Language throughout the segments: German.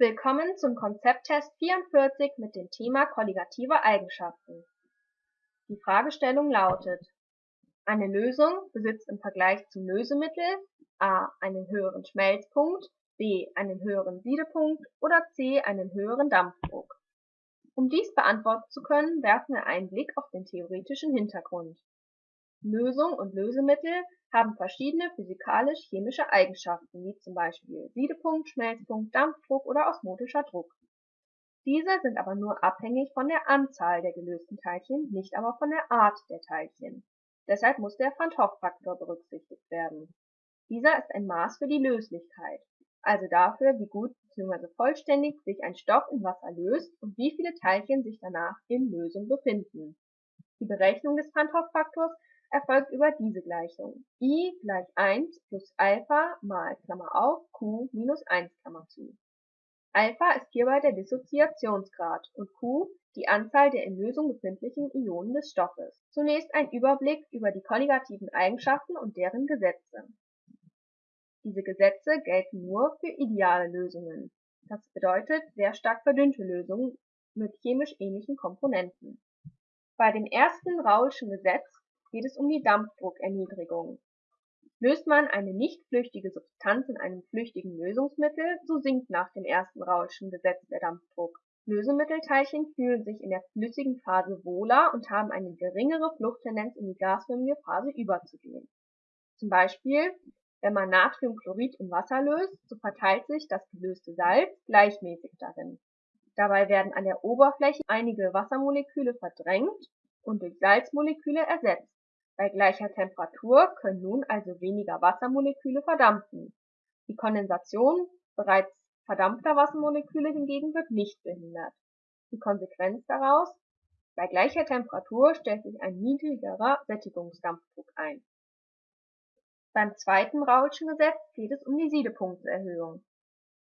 Willkommen zum Konzepttest 44 mit dem Thema kolligative Eigenschaften. Die Fragestellung lautet: Eine Lösung besitzt im Vergleich zum Lösemittel a. einen höheren Schmelzpunkt, b. einen höheren Siedepunkt oder c. einen höheren Dampfdruck. Um dies beantworten zu können, werfen wir einen Blick auf den theoretischen Hintergrund. Lösung und Lösemittel haben verschiedene physikalisch-chemische Eigenschaften wie zum Beispiel Siedepunkt, Schmelzpunkt, Dampfdruck oder osmotischer Druck. Diese sind aber nur abhängig von der Anzahl der gelösten Teilchen, nicht aber von der Art der Teilchen. Deshalb muss der Van 't Hoff-Faktor berücksichtigt werden. Dieser ist ein Maß für die Löslichkeit, also dafür, wie gut bzw. vollständig sich ein Stoff in Wasser löst und wie viele Teilchen sich danach in Lösung befinden. Die Berechnung des Van 't Hoff-Faktors erfolgt über diese Gleichung: i gleich 1 plus Alpha mal Klammer auf q minus 1 Klammer zu. Alpha ist hierbei der Dissoziationsgrad und q die Anzahl der in Lösung befindlichen Ionen des Stoffes. Zunächst ein Überblick über die kolligativen Eigenschaften und deren Gesetze. Diese Gesetze gelten nur für ideale Lösungen, das bedeutet sehr stark verdünnte Lösungen mit chemisch ähnlichen Komponenten. Bei dem ersten Raoulschen Gesetz geht es um die Dampfdruckerniedrigung. Löst man eine nicht flüchtige Substanz in einem flüchtigen Lösungsmittel, so sinkt nach dem ersten Raoulschen Gesetz der Dampfdruck. Lösemittelteilchen fühlen sich in der flüssigen Phase wohler und haben eine geringere Fluchttendenz in die gasförmige Phase überzugehen. Zum Beispiel, wenn man Natriumchlorid in Wasser löst, so verteilt sich das gelöste Salz gleichmäßig darin. Dabei werden an der Oberfläche einige Wassermoleküle verdrängt und durch Salzmoleküle ersetzt bei gleicher Temperatur können nun also weniger Wassermoleküle verdampfen. Die Kondensation bereits verdampfter Wassermoleküle hingegen wird nicht behindert. Die Konsequenz daraus: Bei gleicher Temperatur stellt sich ein niedrigerer Sättigungsdampfdruck ein. Beim zweiten Raoulschen Gesetz geht es um die Siedepunktserhöhung.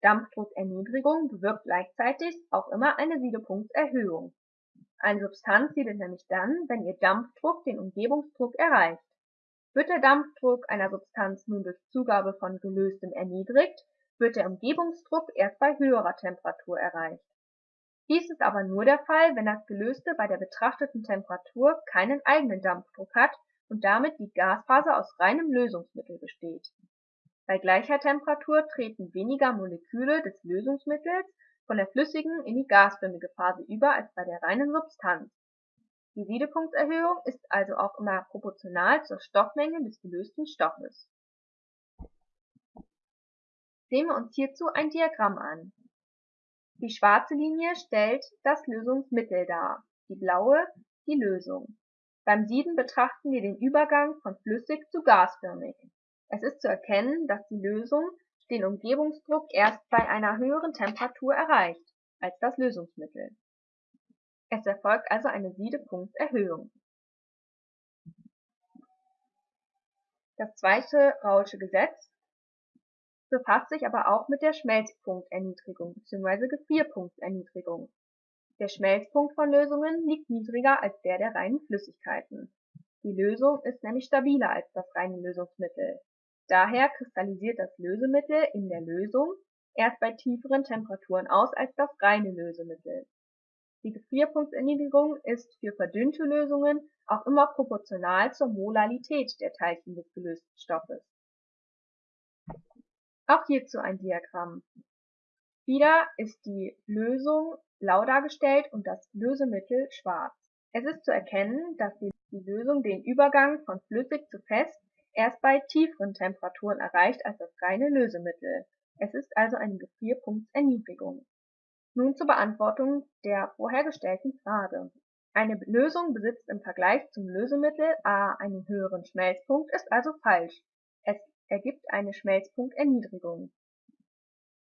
Dampfdruckerniedrigung bewirkt gleichzeitig auch immer eine Siedepunktserhöhung eine Substanz siedet nämlich dann, wenn ihr Dampfdruck den Umgebungsdruck erreicht. Wird der Dampfdruck einer Substanz nun durch Zugabe von Gelöstem erniedrigt, wird der Umgebungsdruck erst bei höherer Temperatur erreicht. Dies ist aber nur der Fall, wenn das Gelöste bei der betrachteten Temperatur keinen eigenen Dampfdruck hat und damit die Gasphase aus reinem Lösungsmittel besteht. Bei gleicher Temperatur treten weniger Moleküle des Lösungsmittels von der flüssigen in die gasförmige Phase über als bei der reinen Substanz. Die Siedepunktserhöhung ist also auch immer proportional zur Stoffmenge des gelösten Stoffes. Sehen wir uns hierzu ein Diagramm an. Die schwarze Linie stellt das Lösungsmittel dar, die blaue die Lösung. Beim Sieden betrachten wir den Übergang von flüssig zu gasförmig. Es ist zu erkennen, dass die Lösung den Umgebungsdruck erst bei einer höheren Temperatur erreicht als das Lösungsmittel. Es erfolgt also eine Siedepunktserhöhung. Das zweite Raoulsche Gesetz befasst sich aber auch mit der Schmelzpunkterniedrigung bzw. Gefrierpunkterniedrigung. Der Schmelzpunkt von Lösungen liegt niedriger als der der reinen Flüssigkeiten. Die Lösung ist nämlich stabiler als das reine Lösungsmittel Daher kristallisiert das Lösemittel in der Lösung erst bei tieferen Temperaturen aus als das reine Lösemittel. Die Gefrierpunktserniedrigung ist für verdünnte Lösungen auch immer proportional zur Molarität der Teilchen des gelösten Stoffes. Auch hierzu ein Diagramm. Wieder ist die Lösung blau dargestellt und das Lösemittel schwarz. Es ist zu erkennen, dass die Lösung den Übergang von flüssig zu fest erst bei tieferen Temperaturen erreicht als das reine Lösemittel, es ist also eine Gefrierpunktserniedrigung. Nun zur Beantwortung der vorhergestellten Frage. Eine Lösung besitzt im Vergleich zum Lösemittel a einen höheren Schmelzpunkt, ist also falsch. Es ergibt eine Schmelzpunkterniedrigung.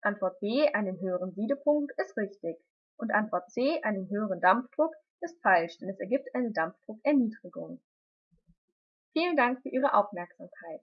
Antwort B einen höheren Siedepunkt ist richtig und Antwort C einen höheren Dampfdruck ist falsch, denn es ergibt eine Dampfdruckerniedrigung Vielen Dank für Ihre Aufmerksamkeit